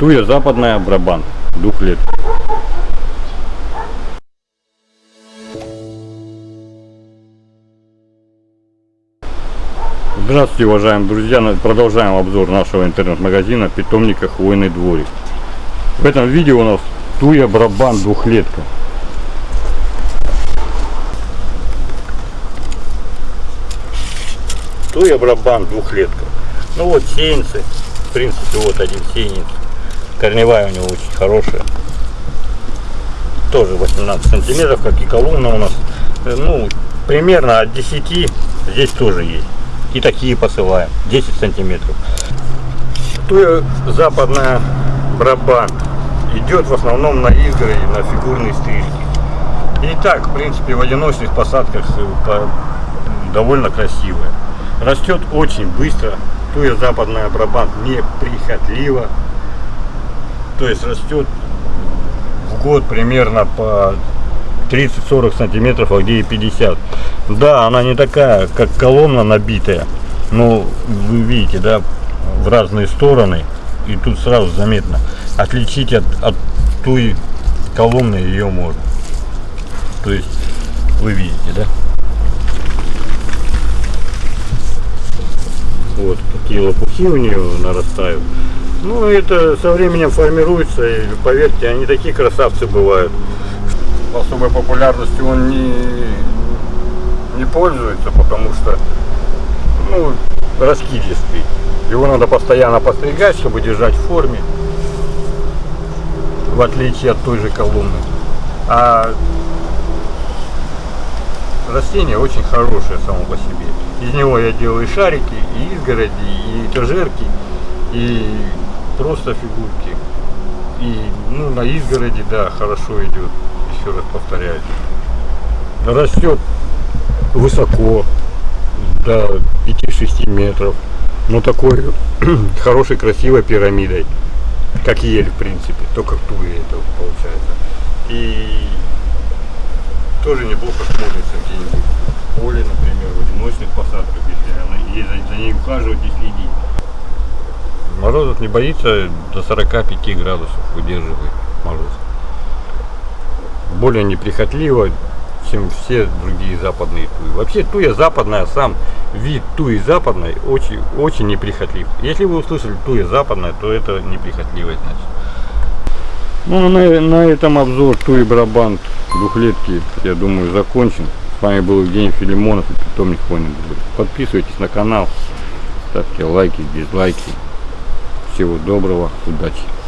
Туя западная Брабант. Двухлетка. Здравствуйте, уважаемые друзья! Продолжаем обзор нашего интернет-магазина питомника Хвойный дворик. В этом видео у нас Туя Брабан двухлетка. Туя Брабан двухлетка. Ну вот сеянцы. В принципе, вот один сеянец. Корневая у него очень хорошая. Тоже 18 сантиметров, как и колумна у нас. Э, Ну, примерно от 10 здесь тоже есть. И такие посылаем. 10 сантиметров. Туя западная Брабант идет в основном на изгороди, на фигурные стрижки. И так, в принципе, в одиночных посадках э, по- довольно красивая. Растет очень быстро. Туя западная Брабант неприхотлива. То есть растет в год примерно по 30-40 сантиметров, а где и 50. Да, она не такая, как колонна набитая. Но вы видите, да, в разные стороны. И тут сразу заметно. Отличить от, от той колонны ее можно. То есть вы видите, да? Вот такие лопухи у нее нарастают. Ну, это со временем формируется, и поверьте, они такие красавцы бывают. Особой популярностью он не, не пользуется, потому что, ну, раскидистый. Его надо постоянно постригать, чтобы держать в форме, в отличие от той же колонны. А растение очень хорошее само по себе. Из него я делаю и шарики, и изгороди, и этажерки, и просто фигурки. И ну, на изгороди, да, хорошо идет, еще раз повторяю. Растет высоко, до 5-6 метров. Но такой хорошей, красивой пирамидой. Как ель, в принципе, только в туе это получается. И тоже неплохо смотрится где-нибудь в поле, например, в одиночных посадках, если она, за ней ухаживать и следить. Морозов не боится, до 45 градусов выдерживает мороз. Более неприхотливо, чем все другие западные туи. Вообще туя западная, сам вид туи западной очень, очень неприхотлив. Если вы услышали туя западная, то это неприхотливая значит. Ну, на, на этом обзор Туи Брабант двухлетки, я думаю, закончен. С вами был Евгений Филимонов и питомник Дворик. Подписывайтесь на канал, ставьте лайки, дизлайки. Всего доброго, удачи!